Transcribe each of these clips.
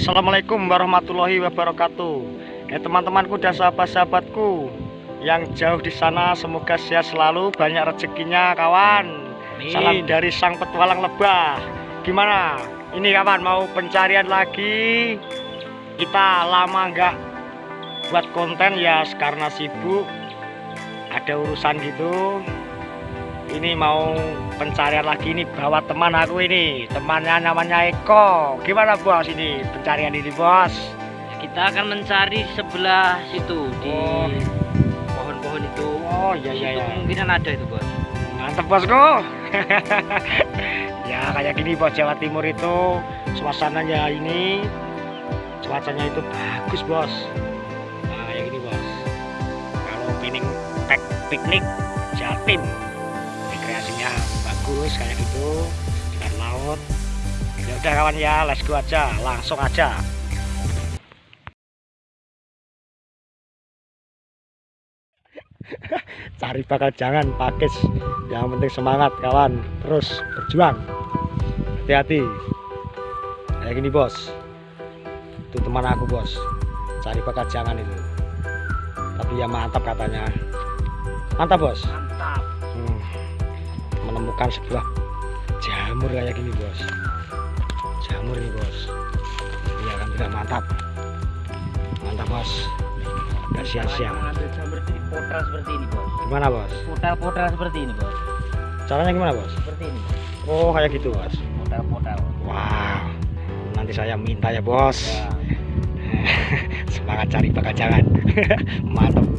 Assalamualaikum warahmatullahi wabarakatuh. Ya teman-temanku dan sahabat-sahabatku Yang jauh di sana semoga sehat selalu Banyak rezekinya kawan. Amin. Salam dari sang petualang lebah. Gimana? Ini kawan mau pencarian lagi? Kita lama nggak buat konten ya karena sibuk. Ada urusan gitu ini mau pencarian lagi ini bawa teman aku ini. Temannya namanya Eko. Gimana bos ini pencarian ini bos? Kita akan mencari sebelah situ di Oh. pohon-pohon itu. oh iya iya ya kemungkinan ada itu bos. mantep bosku. Ya kayak gini bos Jawa Timur itu suasananya ini cuacanya itu bagus bos. Nah kayak gini bos. Kalau pining pek piknik Jatim bagus kayak gitu dengan laut. Ya udah kawan ya let's go aja langsung aja. Cari bakal jangan pakis. Yang penting semangat kawan. Terus berjuang. Hati-hati. Kayak gini bos. Itu teman aku bos. Cari bakal jangan itu. Tapi ya mantap katanya. Mantap bos. Mantap. Menemukan sebuah jamur kayak gini bos. Jamur nih bos. Iya kan tidak mantap. Mantap bos. Gak sia-sia. Seperti ini bos. gimana bos? Potral-potral seperti ini bos. caranya gimana bos? Seperti ini. oh kayak gitu bos. Potral-potral. wow. Nanti saya minta ya bos. Ya. semangat cari bakal jangan mantap.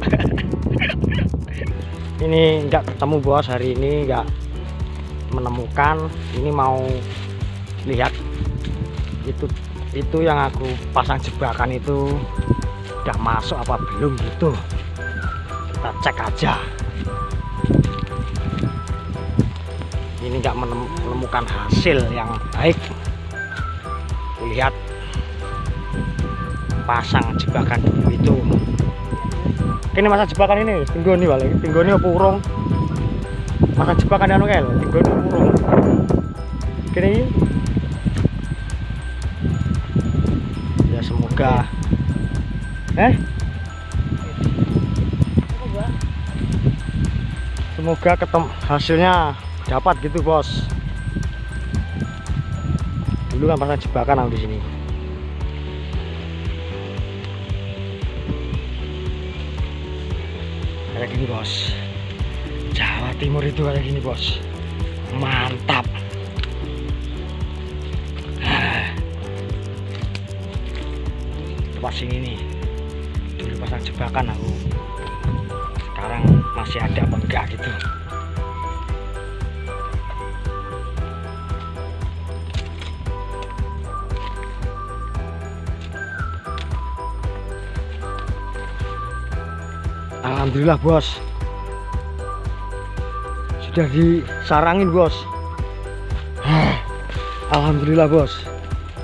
Ini enggak ketemu bos hari ini enggak menemukan ini mau lihat. Itu itu yang aku pasang jebakan itu udah masuk apa belum gitu. Kita cek aja. Ini menem- menemukan hasil yang baik. Lihat. Pasang jebakan itu. Ini masa jebakan ini? Tinggal nih balik. Tinggal ini apa urung masa jebakan anu kel tinggal ini urung kini ya semoga. Eh? Semoga ketemu hasilnya dapat gitu bos. Dulu kan pasang jebakan aku di sini. Kayak gini bos Timur itu kayak gini bos. Mantap. Ah. tempat sini nih dulu pasang jebakan aku sekarang masih ada apa enggak gitu. Alhamdulillah bos sudah disarangin bos. Alhamdulillah bos.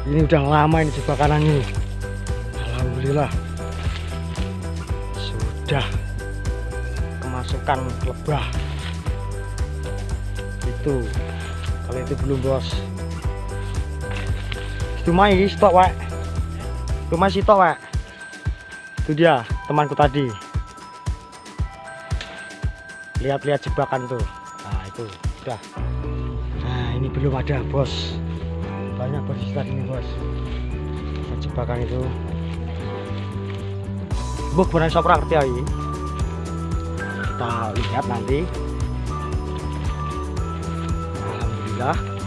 Ini udah lama ini jebakan ini. Alhamdulillah. Sudah kemasukan lebah. Itu kalau itu belum bos. Itu mai stok wek itu mai stok wek itu dia temanku tadi. Lihat-lihat jebakan tuh itu udah. Nah ini belum ada bos. Banyak bos di ini bos. Jebakan itu. Buk benar sopra ngerti ya kita lihat nanti. Alhamdulillah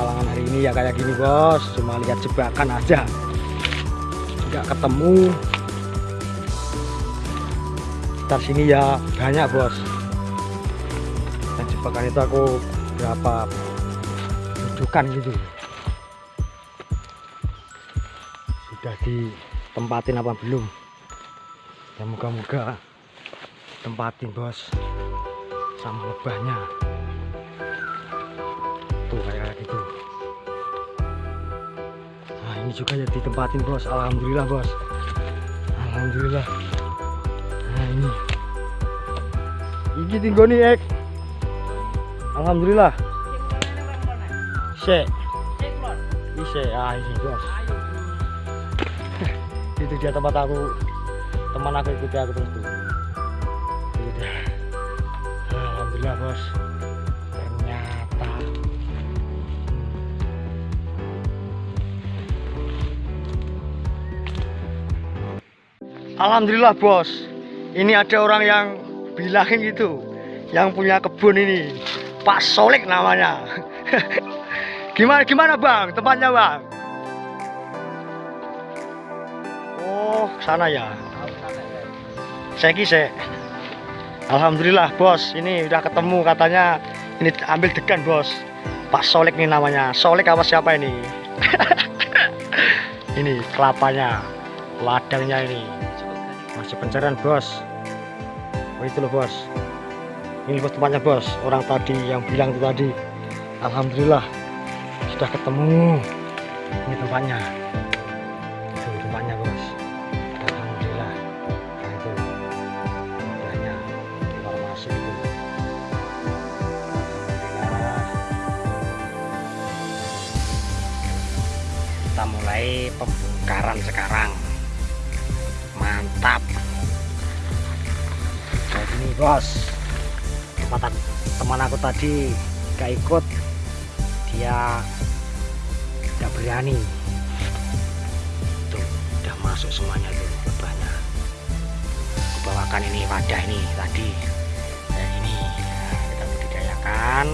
petualangan hari ini ya kayak gini bos. Cuma lihat jebakan aja. Nggak ketemu. Sekitar sini ya banyak bos. Dan jebakan itu aku berapa dudukan gitu. Sudah ditempatin apa belum? Ya moga-moga tempatin bos. Sama lebahnya ini juga ya ditempatin bos. Alhamdulillah bos. Alhamdulillah. Nah ini. Iki tinggoni ek. Alhamdulillah. Sek. Ise ah isi bos. Itu dia tempat aku. Teman aku ikuti aku terus Alhamdulillah bos. Ini ada orang yang bilangin gitu yang punya kebun ini. Pak Solik namanya. Gimana gimana bang? Tempatnya bang? Oh sana ya. Saya kise Alhamdulillah bos. Ini udah ketemu katanya. Ini ambil degan bos. Pak Solik nih namanya. Solik apa siapa ini? Ini kelapanya ladangnya ini pencarian bos. Oh itu loh bos. Ini bos tempatnya bos. Orang tadi yang bilang itu tadi. Alhamdulillah sudah ketemu. Ini tempatnya. Itu tempatnya bos. Alhamdulillah. Nah itu. Udahnya keluar masuk itu. Alhamdulillah. Kita mulai pembongkaran sekarang bos aku- teman aku tadi gak ikut dia gak berani. Tuh udah masuk semuanya tuh lebahnya aku bawakan ini wadah ini tadi. Kayak ini Nah, kita budidayakan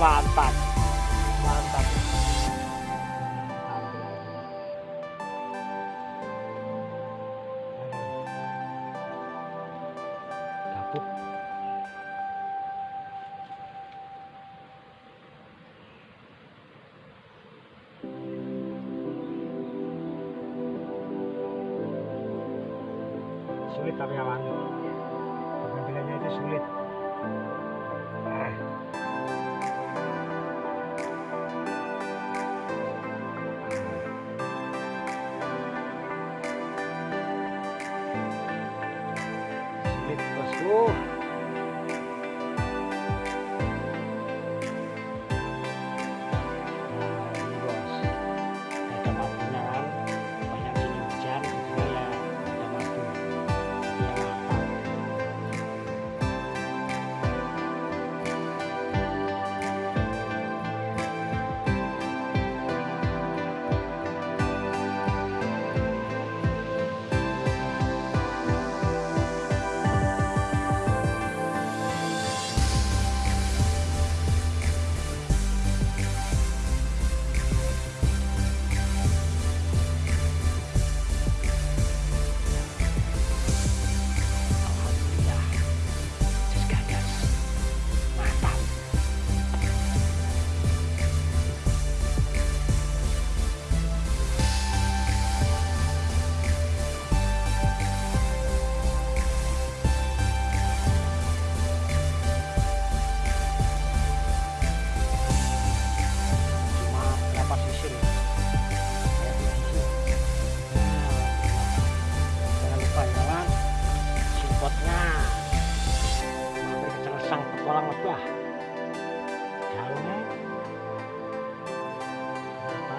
mantap mantap Gabuk. sulit tapi kawan daunnya berapa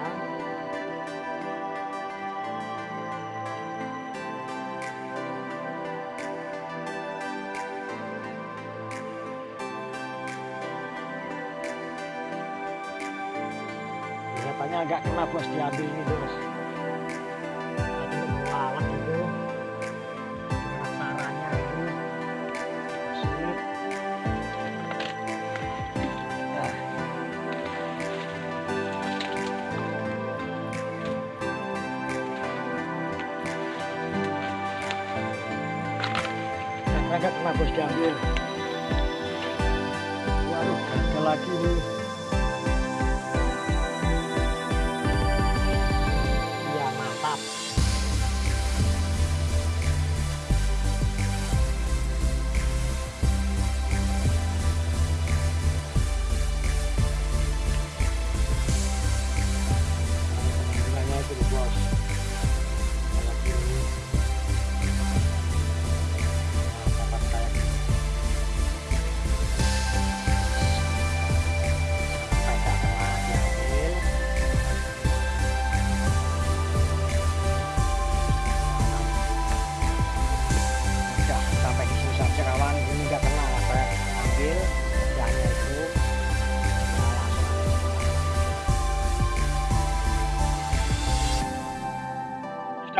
harapannya agak kena bos diambil ini terus Nah, kena bos diambil. Waduh gagal lagi nih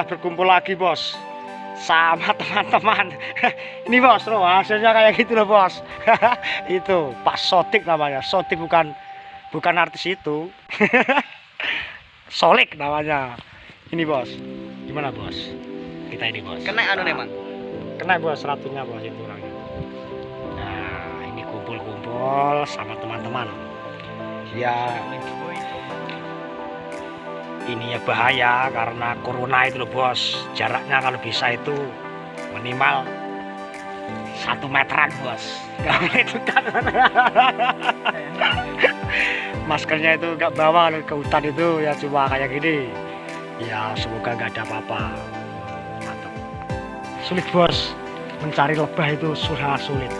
sudah berkumpul lagi bos. Sama teman-teman. Ini bos loh hasilnya kayak gitu loh bos. Itu Pak Sotik namanya. Sotik bukan bukan artis itu. Solik namanya. Ini bos. Gimana bos? Kita ini bos. Kena anu nih, Mang. kena bos ratunya bos itu orangnya. Nah ini kumpul-kumpul sama teman-teman. Ya ini ya bahaya karena corona itu loh bos. Jaraknya kalau bisa itu minimal satu meteran bos. Boleh dekat. maskernya itu nggak bawa ke hutan itu ya cuma kayak gini. Ya semoga nggak ada apa-apa. Sulit bos mencari lebah itu sudah sulit.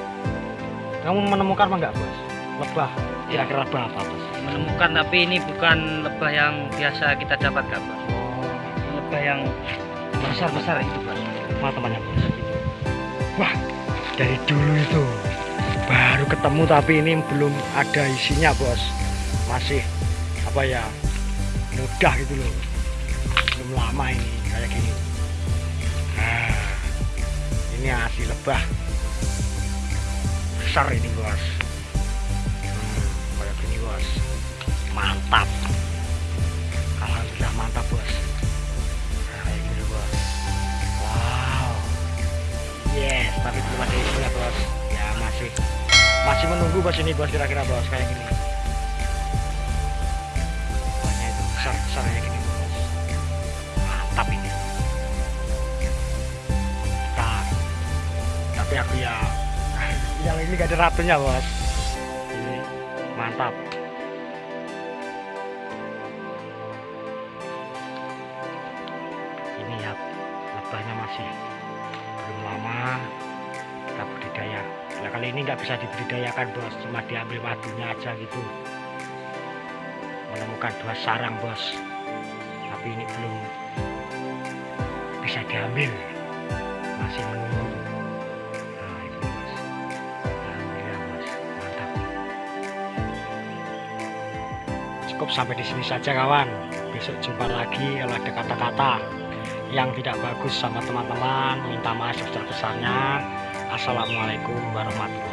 Kamu menemukan apa enggak bos? Lebah kira-kira apa bos Menemukan tapi ini bukan lebah yang biasa kita dapat, Kak, Bos. Lebah yang besar-besar itu, Bos. teman-temannya bos wah dari dulu itu baru ketemu tapi ini belum ada isinya bos. Masih apa ya mudah gitu loh. Belum lama ini kayak gini. Nah ini hasil lebah besar ini bos. Hmm, kayak gini bos mantap. Alhamdulillah mantap bos. Nah, gini bos. Wow. Yes tapi belum ada isinya bos. Ya masih masih menunggu bos ini bos kira-kira bos kayak gini. Banyak itu besar besar kayak gini bos. Mantap ini. Nah, tapi aku ya yang ini gak ada ratunya bos. Ini mantap masih belum lama kita budidaya. Nah kali ini nggak bisa dibudidayakan bos. Cuma diambil madunya aja gitu. Menemukan dua sarang bos. Tapi ini belum bisa diambil. Masih menunggu. Nah itu bos. Alhamdulillah bos. Mantap. Cukup sampai di sini saja kawan. Besok jumpa lagi kalau ada kata-kata yang tidak bagus sama teman-teman minta maaf sebesar-besarnya. Assalamualaikum warahmatullahi